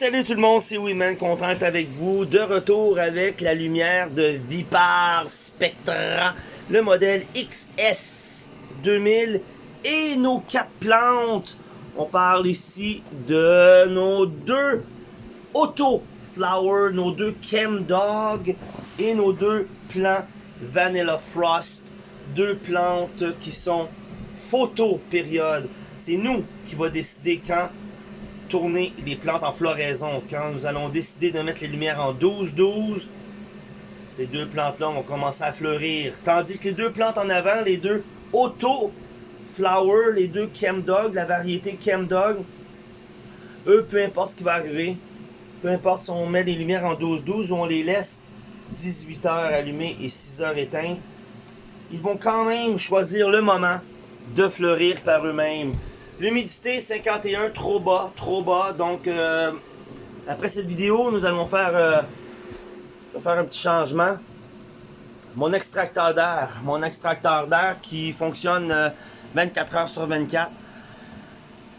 Salut tout le monde, c'est Wiman, content d'être avec vous. De retour avec la lumière de Vipar Spectra, le modèle XS 2000 et nos quatre plantes. On parle ici de nos deux Auto Flower, nos deux Chem Dog et nos deux plants Vanilla Frost. Deux plantes qui sont photo période. C'est nous qui va décider quand tourner les plantes en floraison. Quand nous allons décider de mettre les lumières en 12-12, ces deux plantes-là vont commencer à fleurir. Tandis que les deux plantes en avant, les deux Auto Flower, les deux Dog, la variété Dog, eux, peu importe ce qui va arriver, peu importe si on met les lumières en 12-12 ou on les laisse 18 heures allumées et 6 heures éteintes, ils vont quand même choisir le moment de fleurir par eux-mêmes. L'humidité 51, trop bas, trop bas. Donc, euh, après cette vidéo, nous allons faire, euh, faire un petit changement. Mon extracteur d'air, mon extracteur d'air qui fonctionne 24 euh, heures sur 24.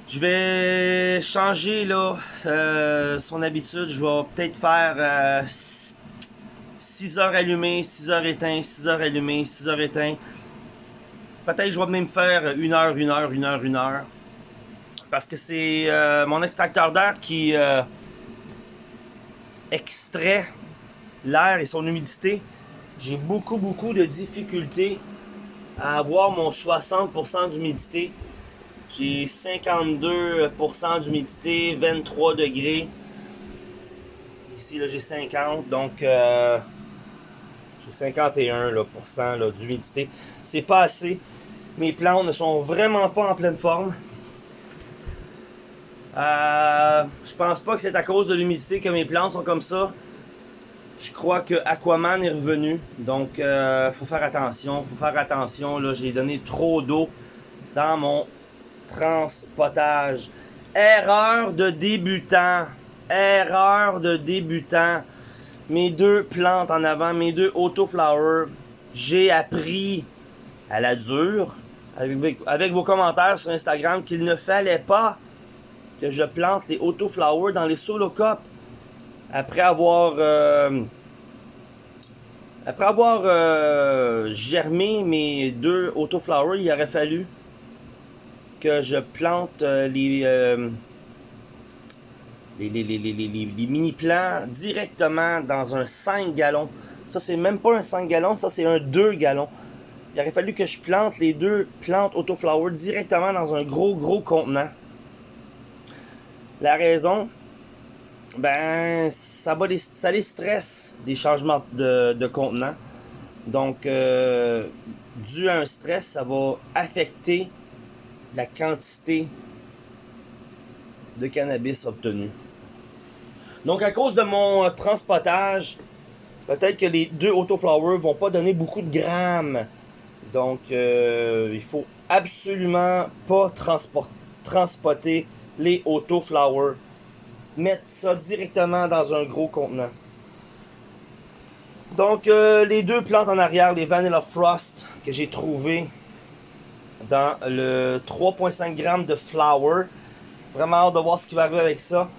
Je vais changer là son habitude. Je vais peut-être faire 6 heures allumées, 6 heures éteintes, 6 heures allumées, 6 heures éteintes. Peut-être je vais même faire 1 heure, 1 heure, 1 heure, 1 heure. Parce que c'est euh, mon extracteur d'air qui euh, extrait l'air et son humidité. J'ai beaucoup, beaucoup de difficultés à avoir mon 60% d'humidité. J'ai 52% d'humidité, 23 degrés. Ici, là, j'ai 50, donc euh, j'ai 51% d'humidité. C'est pas assez. Mes plantes ne sont vraiment pas en pleine forme. Euh, je pense pas que c'est à cause de l'humidité que mes plantes sont comme ça. Je crois que Aquaman est revenu. Donc, euh, faut faire attention. Faut faire attention. Là, j'ai donné trop d'eau dans mon transpotage. Erreur de débutant. Erreur de débutant. Mes deux plantes en avant, mes deux autoflowers, j'ai appris à la dure, avec, avec vos commentaires sur Instagram, qu'il ne fallait pas que je plante les autoflowers dans les solo cups après avoir euh, après avoir euh, germé mes deux autoflowers, il aurait fallu que je plante euh, les, les, les, les, les, mini plants directement dans un 5 gallons. Ça, c'est même pas un 5 gallons, ça, c'est un 2 gallons. Il aurait fallu que je plante les deux plantes autoflowers directement dans un gros, gros contenant. La raison, ben, ça, va les, ça les stresse des changements de, de contenant. Donc, euh, dû à un stress, ça va affecter la quantité de cannabis obtenu. Donc, à cause de mon transpotage, peut-être que les deux autoflowers vont pas donner beaucoup de grammes. Donc, euh, il faut absolument pas transporter, les autoflowers. Mettre ça directement dans un gros contenant. Donc, euh, les deux plantes en arrière, les Vanilla Frost, que j'ai trouvé dans le 3.5 g de flower. Vraiment hâte de voir ce qui va arriver avec ça.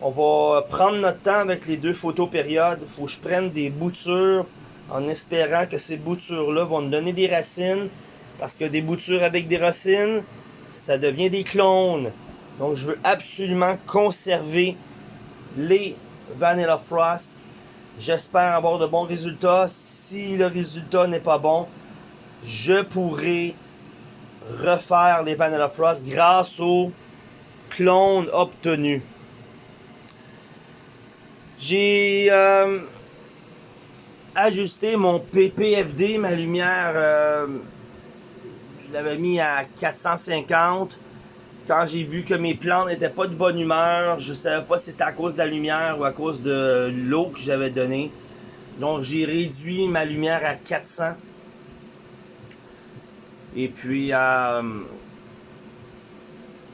On va prendre notre temps avec les deux photos périodes. Faut que je prenne des boutures en espérant que ces boutures-là vont nous donner des racines. Parce que des boutures avec des racines, ça devient des clones. Donc, je veux absolument conserver les Vanilla Frost. J'espère avoir de bons résultats. Si le résultat n'est pas bon, je pourrai refaire les Vanilla Frost grâce aux clones obtenus. J'ai euh, ajusté mon PPFD, ma lumière, euh, je l'avais mis à 450 quand j'ai vu que mes plantes n'étaient pas de bonne humeur, je savais pas si c'était à cause de la lumière ou à cause de l'eau que j'avais donnée. Donc j'ai réduit ma lumière à 400. Et puis euh,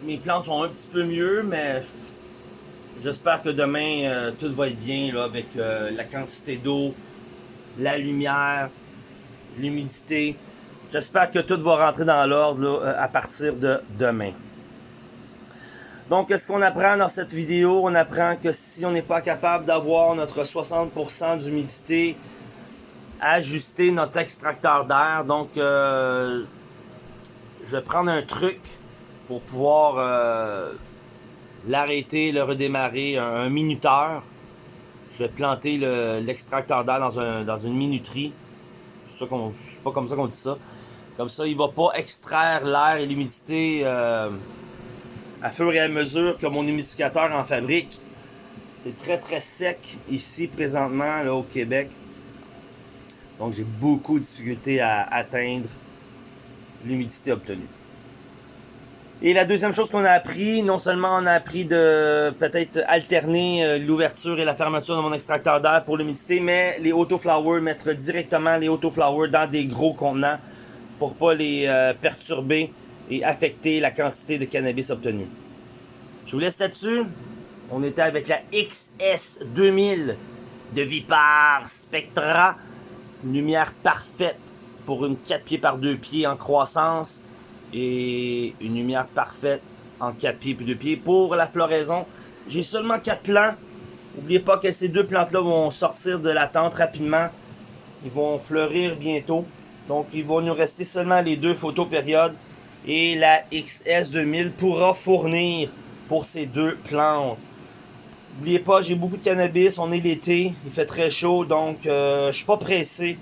mes plantes sont un petit peu mieux, mais j'espère que demain euh, tout va être bien là, avec euh, la quantité d'eau, la lumière, l'humidité. J'espère que tout va rentrer dans l'ordre à partir de demain. Donc, qu'est-ce qu'on apprend dans cette vidéo? On apprend que si on n'est pas capable d'avoir notre 60% d'humidité, ajuster notre extracteur d'air. Donc, euh, je vais prendre un truc pour pouvoir euh, l'arrêter, le redémarrer, un, minuteur. Je vais planter l'extracteur d'air dans, un, dans une minuterie. C'est pas comme ça qu'on dit ça. Comme ça, il va pas extraire l'air et l'humidité euh, à fur et à mesure que mon humidificateur en fabrique. C'est très très sec ici présentement là, au Québec. Donc j'ai beaucoup de difficultés à atteindre l'humidité obtenue. Et la deuxième chose qu'on a appris, non seulement on a appris de peut-être alterner euh, l'ouverture et la fermeture de mon extracteur d'air pour l'humidité, mais les autoflowers, mettre directement les autoflowers dans des gros contenants pour pas les euh, perturber et affecter la quantité de cannabis obtenue. Je vous laisse là-dessus. On était avec la XS2000 de Vipar Spectra. lumière parfaite pour une 4 pieds par 2 pieds en croissance. Et une lumière parfaite en 4 pieds puis 2 pieds. Pour la floraison, j'ai seulement 4 plants. N'oubliez pas que ces deux plantes-là vont sortir de la tente rapidement. Ils vont fleurir bientôt. Donc, il va nous rester seulement les deux photos périodes. Et la XS2000 pourra fournir pour ces deux plantes. N'oubliez pas, j'ai beaucoup de cannabis. On est l'été. Il fait très chaud. Donc, euh, je suis pas pressé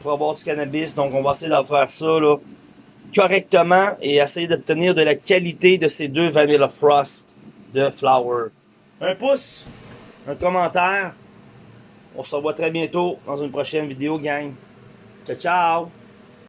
pour avoir du cannabis. Donc, on va essayer de faire ça là, correctement et essayer d'obtenir de la qualité de ces deux Vanilla Frost de Flower. Un pouce, un commentaire. On se revoit très bientôt dans une prochaine vidéo, gang. Ciao, ciao!